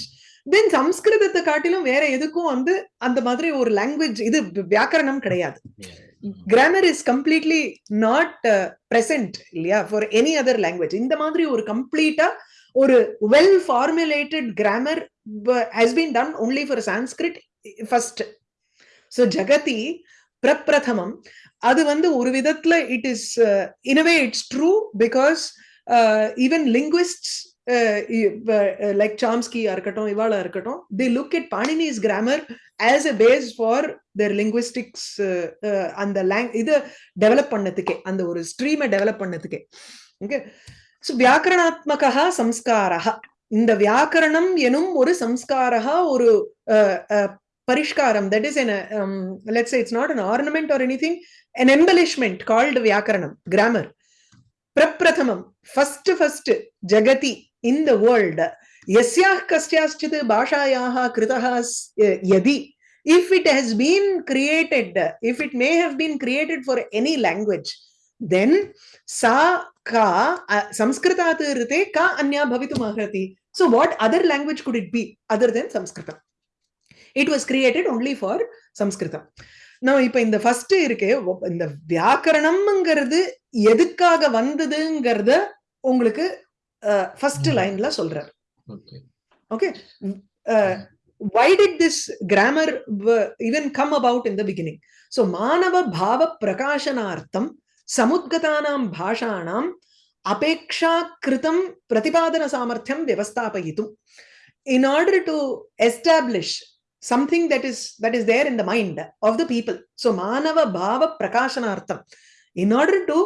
then சம்ஸ்கிருதத்தை காட்டிலும் வேற எதுக்கும் வந்து அந்த மாதிரி ஒரு லாங்குவேஜ் இது வியாக்கரணம் கிடையாது. Grammar is completely not present இல்லையா? ஃபார் எனி அதர் லாங்குவேஜ் இந்த மாதிரி ஒரு கம்ப்ளீட்டா ஒரு well formulated grammar has been done only for Sanskrit first so ஜகதி பிரப்பிரதமம் அது வந்து ஒரு விதத்துல it is இனவே it's true because even linguist like சாம்ஸ்கியா இருக்கட்டும் இவாளா இருக்கட்டும் the look it Panini's grammar as a base for their linguistics அந்த லேங் இது டெவலப் பண்ணதுக்கே அந்த ஒரு ஸ்ட்ரீமை டெவலப் பண்ணதுக்கே. ஓகே ஸோ வியாக்கரணாத்மகா சம்ஸ்காரா இந்த வியாக்கரணம் எனும் ஒரு சம்ஸ்காரா ஒரு அஹ், பரிஷ்காரம் that is an let's it's not an ornament or anything an embellishment called வியாக்கரணம் grammar. प्रप्रथमं फस्ट् फस्ट् जगति इन् द वर्ल्ड् यस्याः कस्याश्चित् भाषायाः कृतः यदि if it has been created, if it may have been created for any language, then sa ka samskritat rite ka anya bhavitum arhati. So what other language could it be other than Sanskritam? It was created only for Sanskritam. Now இப்ப இந்த ஃபர்ஸ்ட் இருக்கே இந்த வியாக்கரணம்ங்கிறது எதுக்காக வந்ததுங்கிறத உங்களுக்கு ஃபர்ஸ்ட். லைன்ல சொல்றார் okay uh, this grammar w- even come about in the beginning so manava bhava prakashanartham samudgatanam bhashanam apeksha kritam pratipadana samarthyam vyavasthapayitum in order to establish something that is that is there in the mind of the people so manava bhava prakashanartham in order to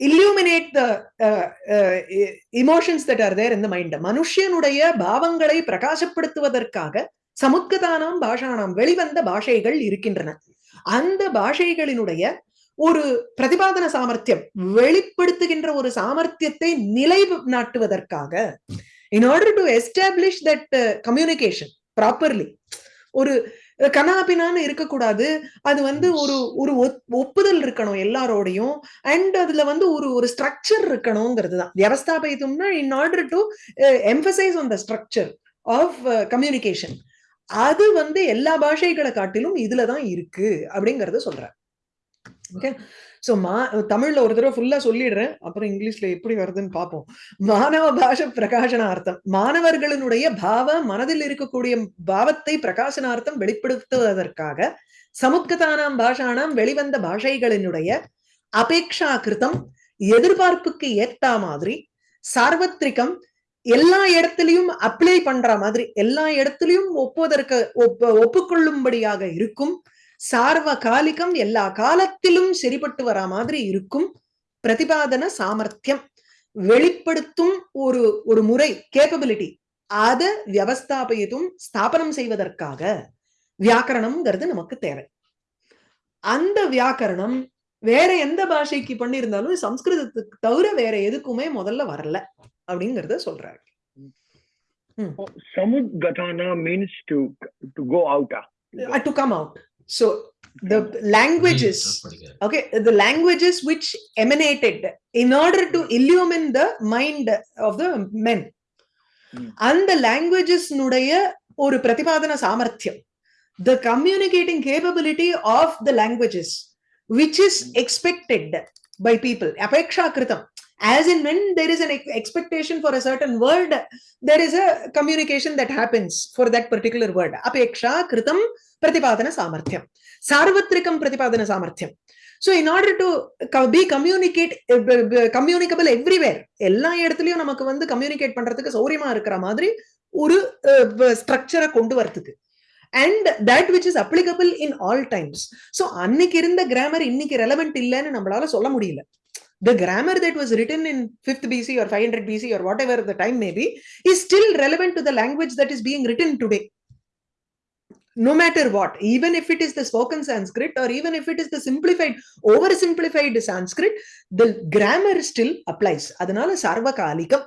illuminate the uh, uh, emotions that are there in the mind மனுஷனுடைய பாவங்களை பிரகாசப்படுத்துவதற்காக சமுத்கதானாம் பாஷானாம் வெளிவந்த பாஷைகள் இருக்கின்றன அந்த பாஷைகளினுடைய ஒரு பிரதிபாதன சாமர்த்தியம் வெளிப்படுத்துகின்ற ஒரு சாமர்த்தியத்தை நிலை நாட்டுவதற்காக in order to establish that uh, communication properly. ஒரு கனாபினான்னு இருக்கக்கூடாது. அது வந்து ஒரு ஒரு ஒப்புதல் இருக்கணும் எல்லாரோடையும். அண்ட் அதுல வந்து ஒரு ஒரு ஸ்ட்ரக்சர் இருக்கணுங்கிறது தான். வியவஸ்தாபயித்தும்னா in order to emphasise on the structure of communication அது வந்து எல்லா பாஷைகளை காட்டிலும் இதுல தான் இருக்கு அப்படிங்கறத சொல்றேன். ஓகே சோ மா தமிழ்ல ஒரு தடவை ஃபுல்லா சொல்லிடுறேன். அப்புறம் இங்கிலீஷ்ல எப்படி வருதுன்னு பார்ப்போம் மாணவ பாஷ பிரகாசனார்த்தம். மாணவர்களினுடைய பாவ மனதில் இருக்கக்கூடிய பாவத்தை பிரகாசனார்த்தம் வெளிப்படுத்துவதற்காக சமுத்கதானாம் பாஷானாம் வெளிவந்த பாஷைகளினுடைய அபேக்ஷா கிருதம் எதிர்பார்ப்புக்கு ஏத்தா மாதிரி சார்வத்ரிகம் எல்லா இடத்துலயும் அப்ளை பண்ற மாதிரி எல்லா இடத்துலயும் ஒப்புவதற்கு ஒப்பு ஒப்புக்கொள்ளும்படியாக இருக்கும் சார்வ காலிகம் எல்லா காலத்திலும் சரிப்பட்டு வரா மாதிரி இருக்கும். பிரதிபாதன சாமர்த்தியம். வெளிப்படுத்தும் ஒரு ஒரு முறை கேப்பபிலிட்டி அதை வியவஸ்தாபயத்தும் ஸ்தாபனம் செய்வதற்காக வியாக்கரணம்ங்கிறது நமக்கு தேவை. அந்த வியாக்கரணம் வேற எந்த பாஷைக்கு பண்ணியிருந்தாலும் சம்ஸ்கிருதத்துக்கு தவிர வேற எதுக்குமே முதல்ல வரல அப்படிங்கறத சொல்றாரு. means to to go out. ah. To come out so the languages படிக்கிறார். okay the languages which emanated in order to illumine the mind of the men Hmm. அந்த languages னுடைய ஒரு பிரதிபாதன சாமர்த்தியம் the communicating capability of the languages which is expected by people apeksha kritam as in when there is an expectation for a certain word there is a communication that happens for that particular word apeksha kritam pratipadana samarthyam sarvatrikam pratipadana samarthyam so in order to be communicate communicable everywhere எல்லா இடத்துலயும் நமக்கு வந்து கம்யூனிகேட் பண்றதுக்கு சௌரியமா இருக்கிற மாதிரி ஒரு ஸ்ட்ரக்சரை கொண்டு வரதுக்கு and that which is applicable in all times so அன்னைக்கு இருந்த கிராமர் இன்னைக்கு ரெலவெண்ட் இல்லைன்னு நம்மளால சொல்ல முடியல the grammar that was written in 5th BC or 500 BC or whatever the time may be is still relevant to the language that is being written today. No matter what, even if it is the spoken Sanskrit or even if it is the simplified, oversimplified Sanskrit, the grammar still applies. Adanala sarvakalikam.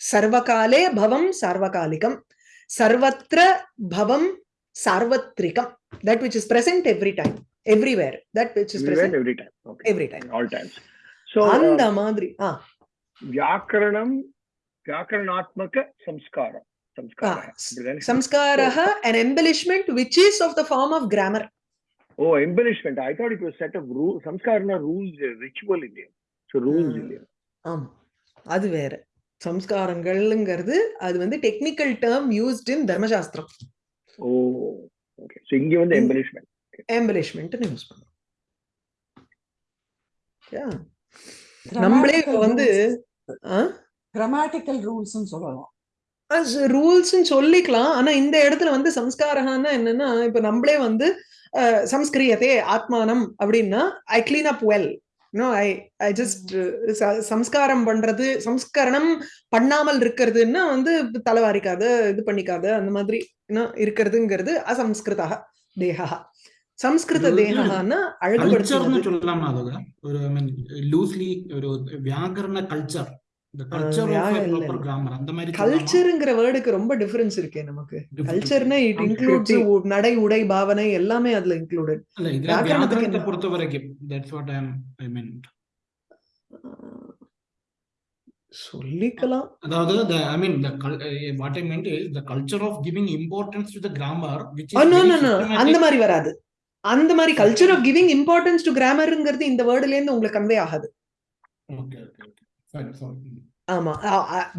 Sarvakale bhavam sarvakalikam. Sarvatra bhavam sarvatrikam. That which is present every time, everywhere. That which is present every time. Okay. Every time. All times. Uh, அந்த மாதிரி வியாக்கரணம் வியாக்கரணாத்மக சம்ஸ்காரம். சம்ஸ்காரம். an embellishment which is of the form of grammar. oh embellishment. I thought it was set of rules samskara rules ritual இல்லையா. So rules இல்லையா. ஆமா. அது வேற. சம்ஸ்காரங்கள்ங்கிறது அது வந்து டெக்னிக்கல் டேர்ம் யூஸ்ட் இன் தர்மசாஸ்திரம். ஓ ஓகே சோ இங்க வந்து எம்பலிஷ்மென்ட் எம்பலிஷ்மென்ட் யூஸ் பண்ணுவோம் யா நம்மளே இப்ப வந்து கிராமட்டிக்கல் ரூல்ஸ் சொல்லலாம். ரூல்ஸ் சொல்லிக்கலாம். ஆனா இந்த இடத்துல வந்து சம்ஸ்காரகான்னா என்னன்னா இப்ப நம்மளே வந்து சம்ஸ்கிரியதே ஆத்மானம் அப்படின்னா I clean up well no I I just சம்ஸ்காரம் பண்றது சம்ஸ்கரணம் பண்ணாமல் இருக்கிறதுன்னா வந்து தலைவாரிக்காத இது பண்ணிக்காத அந்த மாதிரி இருக்கிறதுங்கிறது அசம்ஸ்கிருதா தேகா ஐ மீன் கல்ச்சர் இந்த கல்ச்சர் வியா- ஆஃப் இல்ல, ப்ராப்பர் இல்ல. கிராமர் அந்த மாதிரி சொல்லலாமா? கல்ச்சருங்கிற வேர்டுக்கு ரொம்ப டிஃபரன்ஸ் இருக்கே நமக்கு கல்ச்சர்னா இட். இன்க்ளூட்ஸ் நடை உடை பாவனை எல்லாமே அதுல இன்க்ளூடட் என்ன? பொறுத்த வரைக்கும் that's what I I mean சொல்லிக்கலாம் அதாவது culture of giving importance to the grammar which is Oh, no, very no, no. systematic. அந்த மாதிரி வராது அந்த மாதிரி culture of giving importance to கிராமருங்கிறது இந்த வேர்டுல இருந்து உங்களுக்கு கன்வே ஆகாது. ஆமா.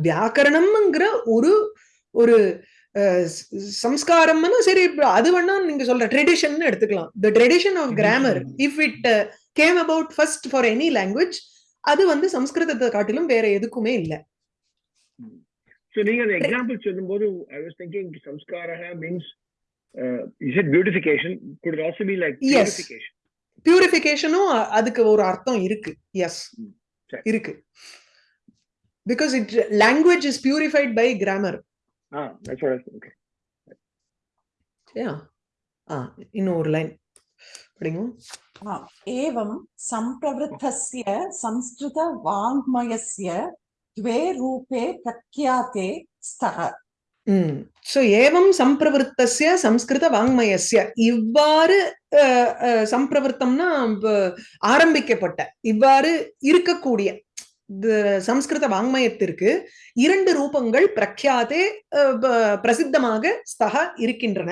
வியாக்கரணம்ங்கிற ஒரு ஒரு ஸ்- சம்ஸ்காரம்னு சரி அது வேணா நீங்க சொல்ற ட்ரெடிஷன் எடுத்துக்கலாம். The tradition of grammar. If it came about first for any language அது வந்து சம்ஸ்கிருதத்தை காட்டிலும் வேற எதுக்குமே இல்ல. So நீங்க அந்த எக்ஸாம்பிள் சொல்லும்போது I was thinking samskaraha means uh, you said beautification. Could it also be like Yes. purification? பியூரிஃபிகேஷனும் அதுக்கு ஒரு அர்த்தம் இருக்கு எஸ் சரி. இருக்கு because it language is purified by grammar Ah, that's what I said. Okay. சரியா ஆ இன்னும் ஒரு லைன் படிங்க हा, एवं सम्प्रवृद्धस्य संस्कृतवाङ्मयस्य द्वे रूपे प्रख्याते स्तः ம். சோ ஏவம் சம்பிரவருத்தசிய சம்ஸ்கிருத வாங்மயசிய இவ்வாறு அஹ், அஹ், சம்பிரவருத்தம்னா ஆரம்பிக்கப்பட்ட இவ்வாறு இருக்கக்கூடிய சம்ஸ்கிருத வாங்மயத்திற்கு இரண்டு ரூபங்கள் பிரக்யாதே அஹ், பிரசித்தமாக ஸ்தக இருக்கின்றன.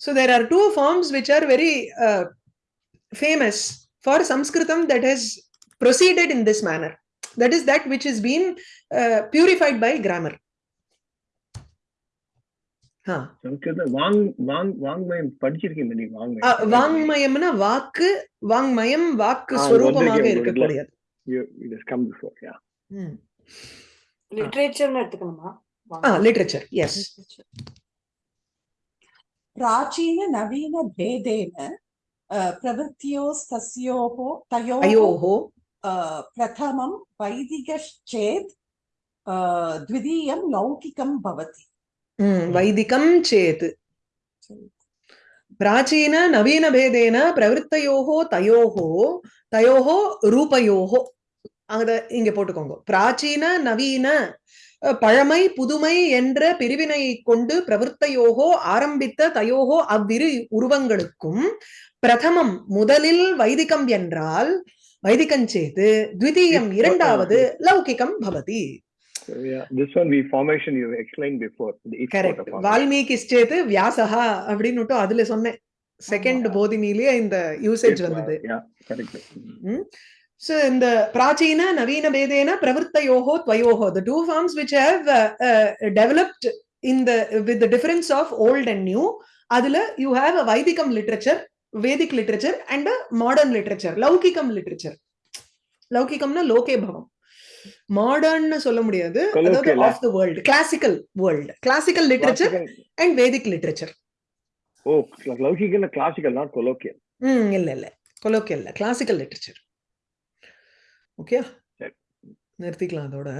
So there are two forms which are very famous for Sanskrit that has proceeded in this manner that is that which is been purified by grammar ஆ சம்ஸ்கிருத வாங் வாங் வாங்மயம் படிச்சிருக்கீங்க நீங்க அ, வாங்மயம் வாங்மயம்னா வாக்கு வாங்மயம் வாக்கு ஆ, ஸ்வரூபமாக வந்திருக்கேன் இருக்கக்கூடியது You, it has come before, yeah. ம். லிட்ரேச்சர்னு எடுத்துக்கணுமா ஆ லிட்ரேச்சர் எஸ் प्राचीननवीनभेदेन अ, प्रवृत्त्योस्तस्योः तयोः அயோஹோ अ, प्रथमं वैदिकश्चेत् अ, द्वितीयं लौकिकं भवति சேத். பிராச்சீன நவீன பேதேன பிரவருத்தையோகோ தயோகோ தயோகோ ரூபயோகோ. அத இங்க போட்டுக்கோங்க. பிராச்சீன நவீன பழமை புதுமை என்ற பிரிவினை கொண்டு பிரவருத்தையோகோ ஆரம்பித்த தயோகோ அவ்விரு உருவங்களுக்கும் பிரதமம் முதலில் வைதிகம் என்றால் வைதிகம் சேது த்விதீயம் இரண்டாவது. லௌகிகம் பவதி. Yeah, this one, the formation you explained before. Formation. Valmiki Setu வியாசகா அப்படின்னு அதுல சொன்னேன் செகண்ட். போதினிலேயே இந்த யூசேஜ் uh, வந்தது correct. Mm. So இந்த பிராச்சீன நவீன பேதேன பிரவருத்தயோகோ துவயோகோ the two forms which have uh, uh, developed in the with the difference of old and new அதுல you have a வைதிகம் literature Vedic and a modern literature லௌகிகம் literature லௌகிகம்னா லோகே பவம் மாடர்ன் சொல்ல முடியாது. அதாவது of the world classical world classical literature and Vedic literature Laukika is classical, not colloquial. ம் இல்ல இல்ல. கொலோக்கியல் இல்ல. Classical literature okay. நிறுத்திக்கலாம் அதோட.